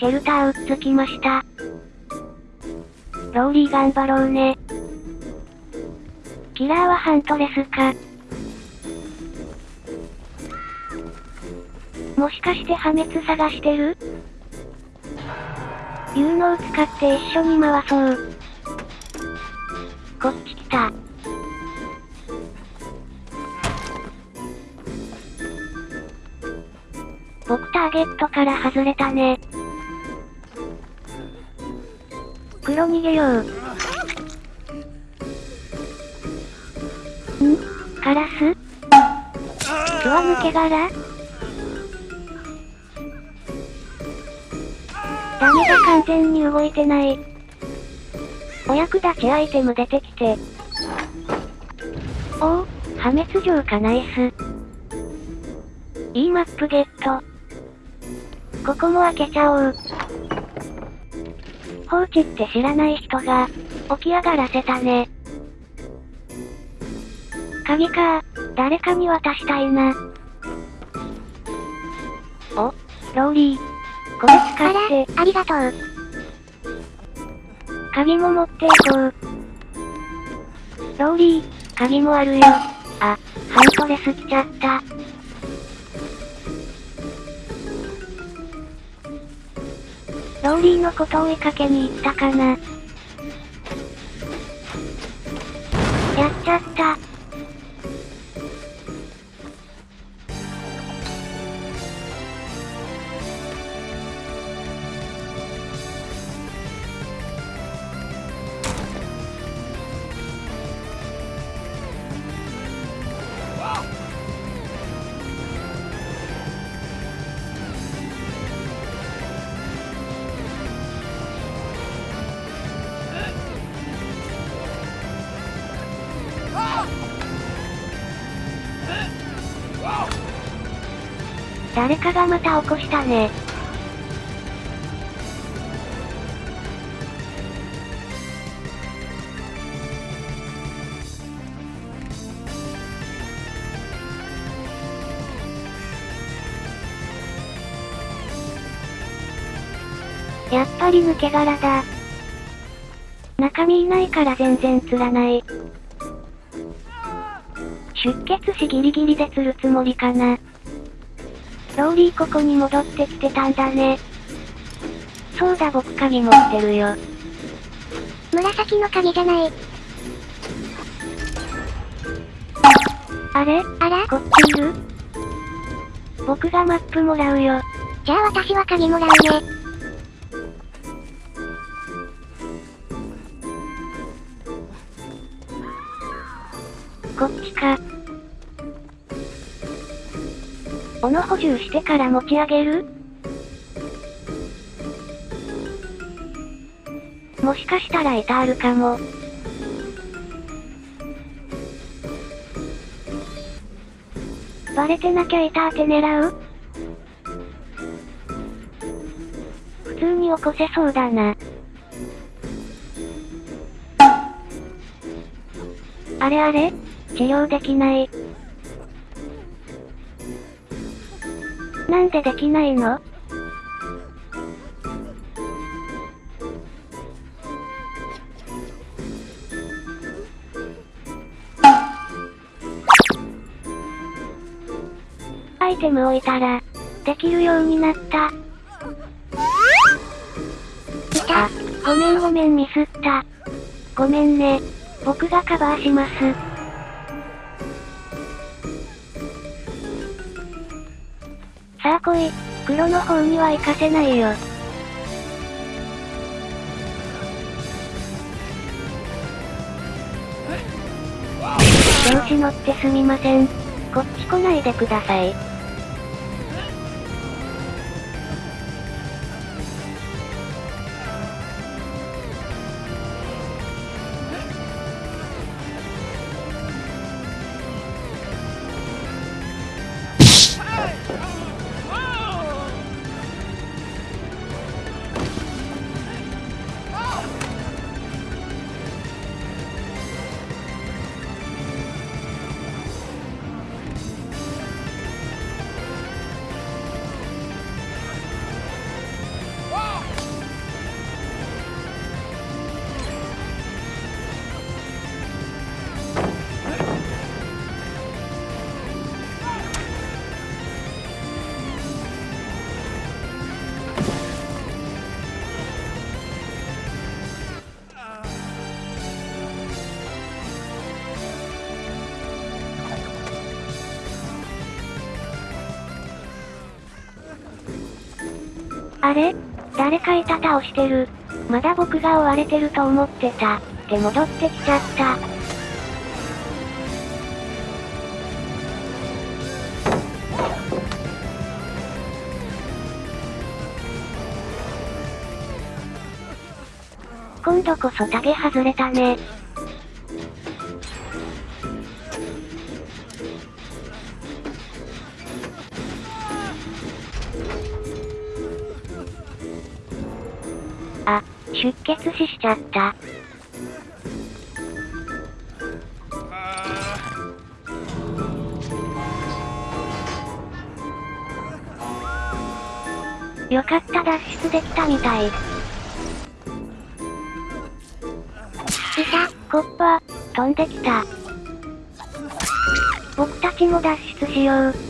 シェルターうっつきました。ローリー頑張ろうね。キラーはハントレスか。もしかして破滅探してる？有能使って一緒に回そう。こっち来た。僕ターゲットから外れたね。黒逃げよう。ん？カラス？巣は抜け殻ダメだ完全に動いてない。お役立ちアイテム出てきて。おお、破滅状かナイス。いいマップゲット。ここも開けちゃおう。放置って知らない人が、起き上がらせたね。鍵か誰かに渡したいな。お、ローリー。これ使って。ありがとう。鍵も持っていこう。ローリー、鍵もあるよ。あ、ハントレス来ちゃった。ローリーのことを追いかけに行ったかな。やっちゃった。誰かがまた起こしたね。やっぱり抜け殻だ。中身いないから全然釣らない。出血しギリギリで釣るつもりかな。ローリーここに戻ってきてたんだね。そうだ僕鍵持ってるよ。紫の鍵じゃない。あれ？あら？こっちいる？僕がマップもらうよ。じゃあ私は鍵もらうね。斧補充してから持ち上げる？もしかしたらエタールかも。バレてなきゃエターって狙う？普通に起こせそうだな。あれあれ？治療できない。なんでできないの？アイテム置いたら、できるようになった。あ、ごめんごめんミスった。ごめんね。僕がカバーします。さあ来い。黒の方には行かせないよ。調子乗ってすみません。こっち来ないでください。あれ？誰かいた倒してる。まだ僕が追われてると思ってた。で戻ってきちゃった。今度こそタゲ外れたね。あ、出血死しちゃった。よかった脱出できたみたい。いた、コッパ、飛んできた。僕たちも脱出しよう。